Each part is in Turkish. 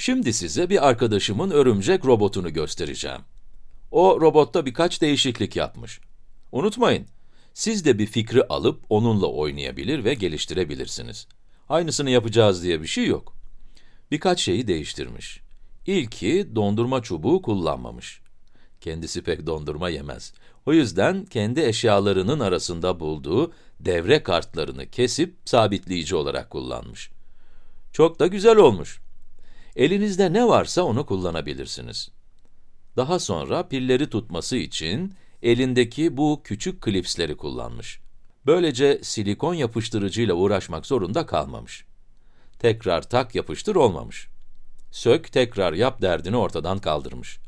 Şimdi size bir arkadaşımın örümcek robotunu göstereceğim. O robotta birkaç değişiklik yapmış. Unutmayın, siz de bir fikri alıp onunla oynayabilir ve geliştirebilirsiniz. Aynısını yapacağız diye bir şey yok. Birkaç şeyi değiştirmiş. İlki dondurma çubuğu kullanmamış. Kendisi pek dondurma yemez. O yüzden kendi eşyalarının arasında bulduğu devre kartlarını kesip sabitleyici olarak kullanmış. Çok da güzel olmuş. Elinizde ne varsa onu kullanabilirsiniz. Daha sonra pilleri tutması için elindeki bu küçük klipsleri kullanmış. Böylece silikon yapıştırıcıyla uğraşmak zorunda kalmamış. Tekrar tak yapıştır olmamış. Sök tekrar yap derdini ortadan kaldırmış.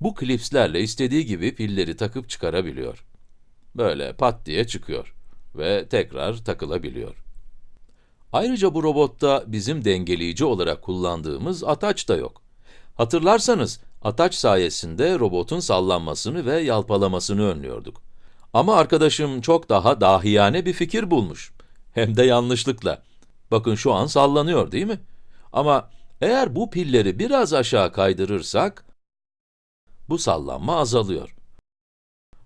Bu klipslerle istediği gibi pilleri takıp çıkarabiliyor. Böyle pat diye çıkıyor ve tekrar takılabiliyor. Ayrıca bu robotta bizim dengeleyici olarak kullandığımız ataç da yok. Hatırlarsanız, ataç sayesinde robotun sallanmasını ve yalpalamasını önlüyorduk. Ama arkadaşım çok daha dahiyane bir fikir bulmuş. Hem de yanlışlıkla. Bakın şu an sallanıyor değil mi? Ama eğer bu pilleri biraz aşağı kaydırırsak, bu sallanma azalıyor.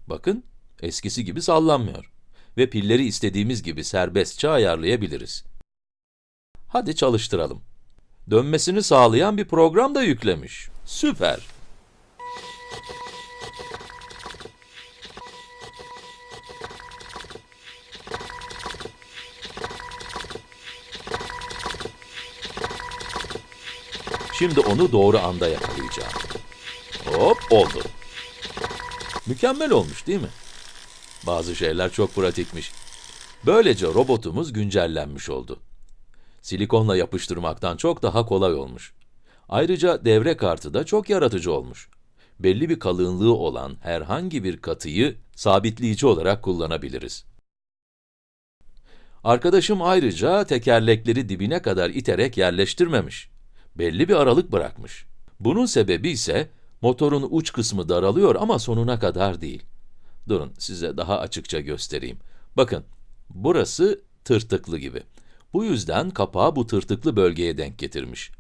Bakın, eskisi gibi sallanmıyor. Ve pilleri istediğimiz gibi serbestçe ayarlayabiliriz. Hadi çalıştıralım. Dönmesini sağlayan bir program da yüklemiş. Süper! Şimdi onu doğru anda yakalayacağım. Hop, oldu. Mükemmel olmuş değil mi? Bazı şeyler çok pratikmiş. Böylece robotumuz güncellenmiş oldu. Silikonla yapıştırmaktan çok daha kolay olmuş. Ayrıca devre kartı da çok yaratıcı olmuş. Belli bir kalınlığı olan herhangi bir katıyı sabitleyici olarak kullanabiliriz. Arkadaşım ayrıca tekerlekleri dibine kadar iterek yerleştirmemiş. Belli bir aralık bırakmış. Bunun sebebi ise motorun uç kısmı daralıyor ama sonuna kadar değil. Durun, size daha açıkça göstereyim. Bakın, burası tırtıklı gibi. Bu yüzden kapağı bu tırtıklı bölgeye denk getirmiş.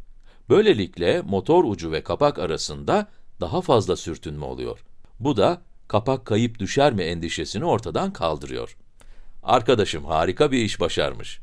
Böylelikle motor ucu ve kapak arasında daha fazla sürtünme oluyor. Bu da kapak kayıp düşer mi endişesini ortadan kaldırıyor. Arkadaşım harika bir iş başarmış.